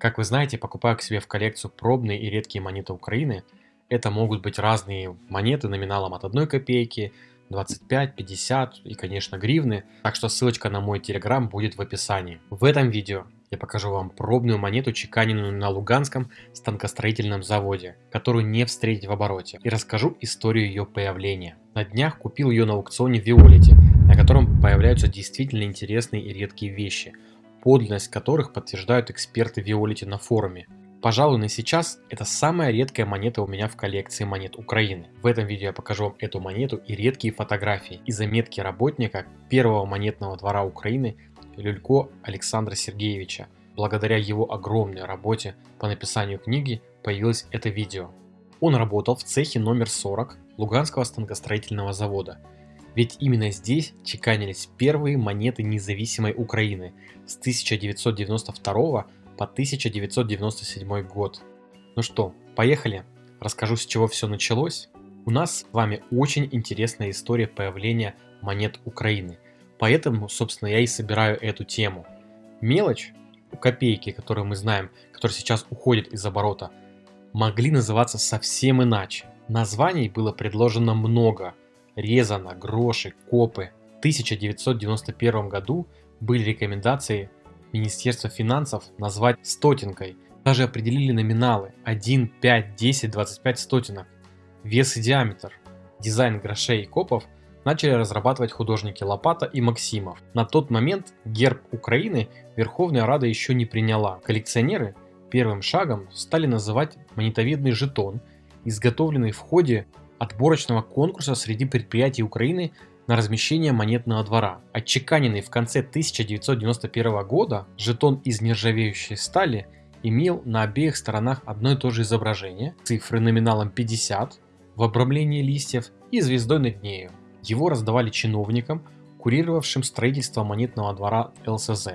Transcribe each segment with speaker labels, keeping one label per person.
Speaker 1: Как вы знаете, покупая к себе в коллекцию пробные и редкие монеты Украины, это могут быть разные монеты номиналом от 1 копейки, 25, 50 и, конечно, гривны. Так что ссылочка на мой телеграм будет в описании. В этом видео я покажу вам пробную монету, чеканенную на Луганском станкостроительном заводе, которую не встретить в обороте, и расскажу историю ее появления. На днях купил ее на аукционе в Виолете, на котором появляются действительно интересные и редкие вещи – подлинность которых подтверждают эксперты Виолити на форуме. Пожалуй, на сейчас это самая редкая монета у меня в коллекции монет Украины. В этом видео я покажу вам эту монету и редкие фотографии и заметки работника первого монетного двора Украины Люлько Александра Сергеевича. Благодаря его огромной работе по написанию книги появилось это видео. Он работал в цехе номер 40 Луганского станкостроительного завода – ведь именно здесь чеканились первые монеты независимой Украины с 1992 по 1997 год. Ну что, поехали? Расскажу с чего все началось. У нас с вами очень интересная история появления монет Украины. Поэтому, собственно, я и собираю эту тему. Мелочь копейки, которую мы знаем, которая сейчас уходит из оборота, могли называться совсем иначе. Названий было предложено много, Резано, Гроши, Копы. В 1991 году были рекомендации Министерства финансов назвать стотинкой. Даже определили номиналы 1, 5, 10, 25 стотинок. Вес и диаметр. Дизайн грошей и копов начали разрабатывать художники Лопата и Максимов. На тот момент герб Украины Верховная Рада еще не приняла. Коллекционеры первым шагом стали называть монетовидный жетон, изготовленный в ходе отборочного конкурса среди предприятий Украины на размещение монетного двора. Отчеканенный в конце 1991 года жетон из нержавеющей стали имел на обеих сторонах одно и то же изображение, цифры номиналом 50 в обрамлении листьев и звездой над нею. Его раздавали чиновникам, курировавшим строительство монетного двора ЛСЗ.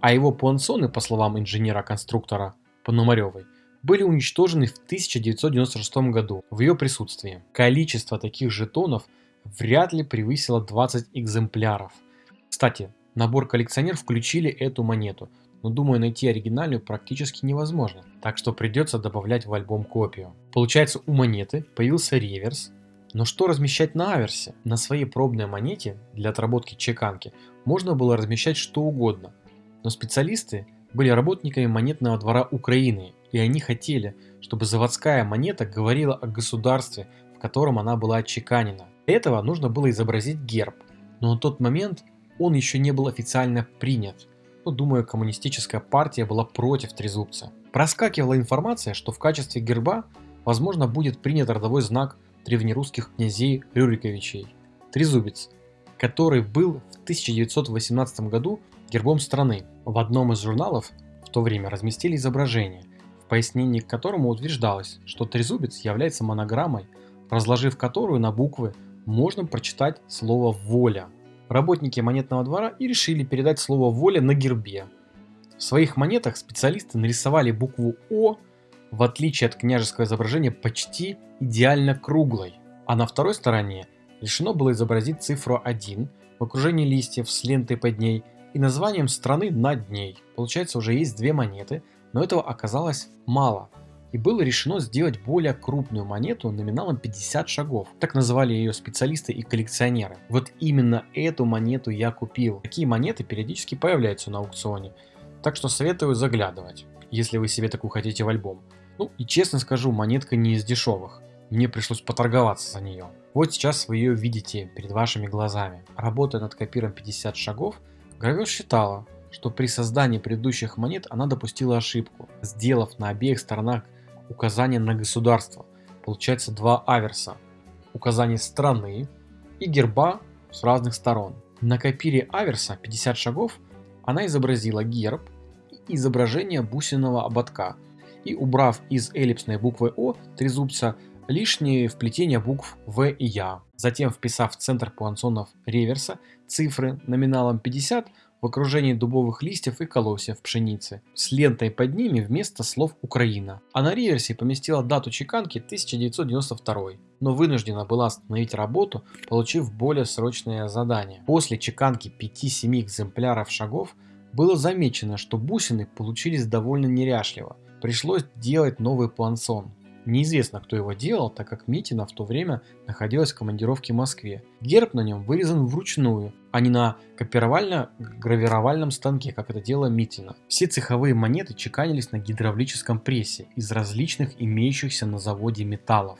Speaker 1: А его пуансоны, по словам инженера-конструктора Пономаревой, были уничтожены в 1996 году в ее присутствии. Количество таких жетонов вряд ли превысило 20 экземпляров. Кстати, набор коллекционер включили эту монету, но думаю найти оригинальную практически невозможно, так что придется добавлять в альбом копию. Получается у монеты появился реверс, но что размещать на аверсе? На своей пробной монете для отработки чеканки можно было размещать что угодно, но специалисты были работниками монетного двора Украины и они хотели, чтобы заводская монета говорила о государстве, в котором она была отчеканена. Для этого нужно было изобразить герб, но на тот момент он еще не был официально принят. Но, думаю, коммунистическая партия была против трезубца. Проскакивала информация, что в качестве герба, возможно, будет принят родовой знак древнерусских князей Рюриковичей – трезубец, который был в 1918 году гербом страны. В одном из журналов в то время разместили изображение – в пояснении к которому утверждалось, что трезубец является монограммой, разложив которую на буквы можно прочитать слово «воля». Работники монетного двора и решили передать слово «воля» на гербе. В своих монетах специалисты нарисовали букву «О», в отличие от княжеского изображения, почти идеально круглой. А на второй стороне решено было изобразить цифру 1 в окружении листьев с лентой под ней и названием страны над ней. Получается уже есть две монеты – но этого оказалось мало, и было решено сделать более крупную монету номиналом 50 шагов. Так называли ее специалисты и коллекционеры. Вот именно эту монету я купил. Такие монеты периодически появляются на аукционе, так что советую заглядывать, если вы себе такую хотите в альбом. Ну и честно скажу, монетка не из дешевых. Мне пришлось поторговаться за нее. Вот сейчас вы ее видите перед вашими глазами. Работая над копиром 50 шагов, гравер считала, что при создании предыдущих монет она допустила ошибку, сделав на обеих сторонах указание на государство. Получается два аверса. Указание страны и герба с разных сторон. На копире аверса 50 шагов она изобразила герб и изображение бусиного ободка и убрав из эллипсной буквы О трезубца лишние вплетения букв В и Я. Затем вписав в центр пуансонов реверса цифры номиналом 50, в окружении дубовых листьев и колосьев пшеницы, с лентой под ними вместо слов «Украина». А на реверсе поместила дату чеканки 1992, но вынуждена была остановить работу, получив более срочное задание. После чеканки 5-7 экземпляров шагов было замечено, что бусины получились довольно неряшливо. Пришлось делать новый плансон. Неизвестно, кто его делал, так как Митина в то время находилась в командировке в Москве. Герб на нем вырезан вручную, а не на копировально-гравировальном станке, как это делала Митина. Все цеховые монеты чеканились на гидравлическом прессе из различных имеющихся на заводе металлов,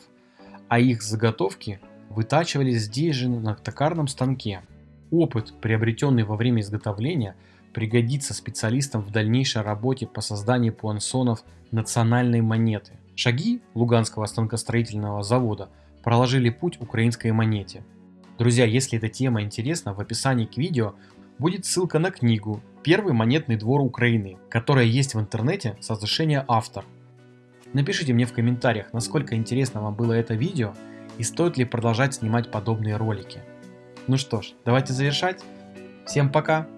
Speaker 1: а их заготовки вытачивались здесь же на токарном станке. Опыт, приобретенный во время изготовления, пригодится специалистам в дальнейшей работе по созданию пуансонов национальной монеты. Шаги Луганского станкостроительного завода проложили путь украинской монете. Друзья, если эта тема интересна, в описании к видео будет ссылка на книгу «Первый монетный двор Украины», которая есть в интернете с разрешения автор. Напишите мне в комментариях, насколько интересно вам было это видео и стоит ли продолжать снимать подобные ролики. Ну что ж, давайте завершать. Всем пока!